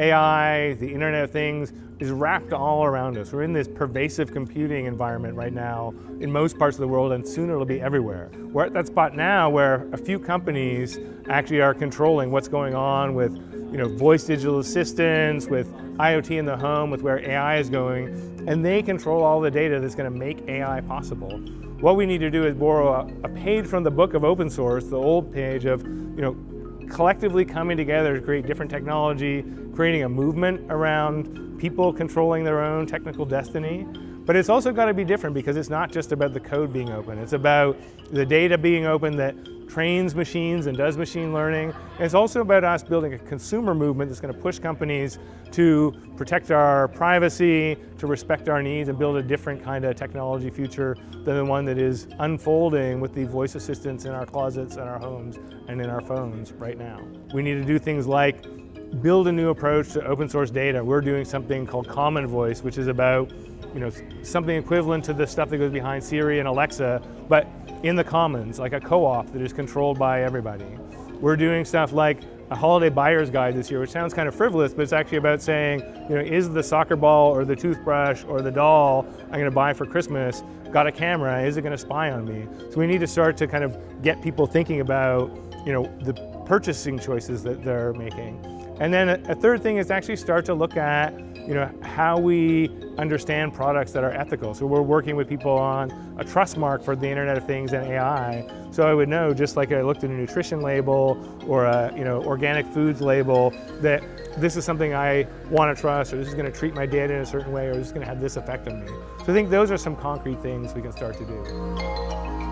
AI, the Internet of Things, is wrapped all around us. We're in this pervasive computing environment right now in most parts of the world and soon it'll be everywhere. We're at that spot now where a few companies actually are controlling what's going on with you know, voice digital assistants, with IoT in the home, with where AI is going, and they control all the data that's going to make AI possible. What we need to do is borrow a, a page from the book of open source, the old page of you know, collectively coming together to create different technology, creating a movement around people controlling their own technical destiny. But it's also got to be different because it's not just about the code being open. It's about the data being open that trains machines and does machine learning. And it's also about us building a consumer movement that's going to push companies to protect our privacy, to respect our needs, and build a different kind of technology future than the one that is unfolding with the voice assistants in our closets and our homes and in our phones right now. We need to do things like build a new approach to open source data. We're doing something called Common Voice, which is about you know, something equivalent to the stuff that goes behind Siri and Alexa, but in the commons, like a co-op that is controlled by everybody. We're doing stuff like a holiday buyer's guide this year, which sounds kind of frivolous, but it's actually about saying, you know, is the soccer ball or the toothbrush or the doll I'm gonna buy for Christmas got a camera, is it gonna spy on me? So we need to start to kind of get people thinking about, you know, the purchasing choices that they're making. And then a, third thing is actually start to look at you know, how we understand products that are ethical. So we're working with people on a trust mark for the Internet of Things and AI. So I would know, just like I looked at a nutrition label or a you know, organic foods label, that this is something I want to trust, or this is going to treat my data in a certain way, or this is going to have this effect on me. So I think those are some concrete things we can start to do.